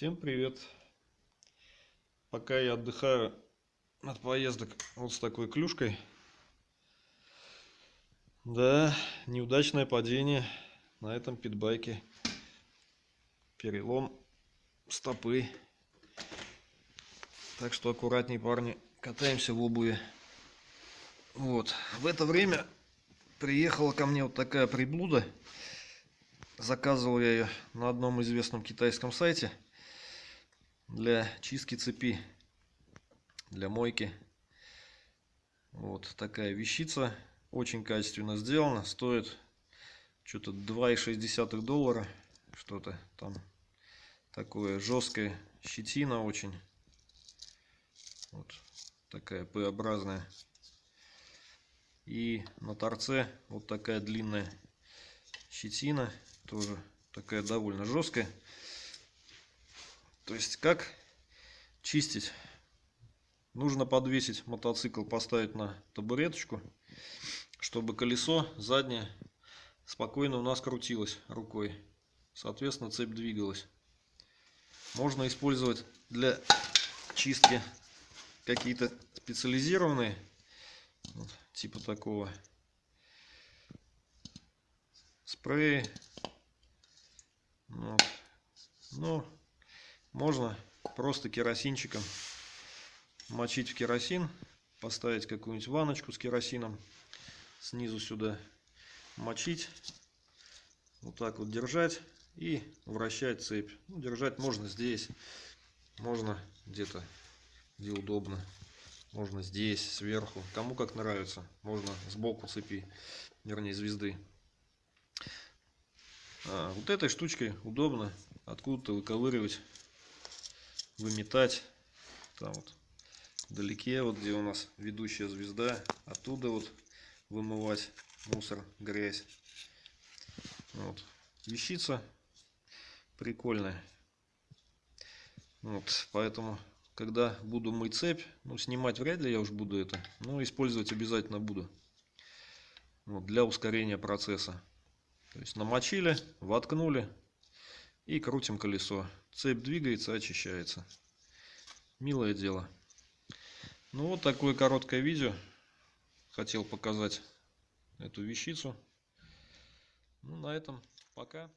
Всем привет! Пока я отдыхаю от поездок вот с такой клюшкой. Да, неудачное падение на этом питбайке. Перелом стопы. Так что аккуратней, парни. Катаемся в обуви. Вот. В это время приехала ко мне вот такая приблуда. Заказывал я ее на одном известном китайском сайте для чистки цепи, для мойки. Вот такая вещица, очень качественно сделана, стоит что-то 2,6 доллара, что-то там такое жесткое, щетина очень, вот такая П-образная. И на торце вот такая длинная щетина, тоже такая довольно жесткая. То есть как чистить? Нужно подвесить мотоцикл, поставить на табуреточку, чтобы колесо заднее спокойно у нас крутилось рукой. Соответственно, цепь двигалась. Можно использовать для чистки какие-то специализированные, типа такого спреи. Вот. Ну, можно просто керосинчиком мочить в керосин, поставить какую-нибудь ваночку с керосином, снизу сюда мочить, вот так вот держать и вращать цепь. Ну, держать можно здесь, можно где-то, где удобно. Можно здесь, сверху, кому как нравится. Можно сбоку цепи, вернее звезды. А, вот этой штучкой удобно откуда-то выковыривать выметать. Там вот вдалеке, вот где у нас ведущая звезда, оттуда вот вымывать мусор, грязь. Вот. Вещица прикольная. Вот, поэтому, когда буду мыть цепь, ну, снимать вряд ли я уж буду это, но использовать обязательно буду. Вот, для ускорения процесса. То есть намочили, воткнули, и крутим колесо. Цепь двигается, очищается. Милое дело. Ну вот такое короткое видео. Хотел показать эту вещицу. Ну на этом пока.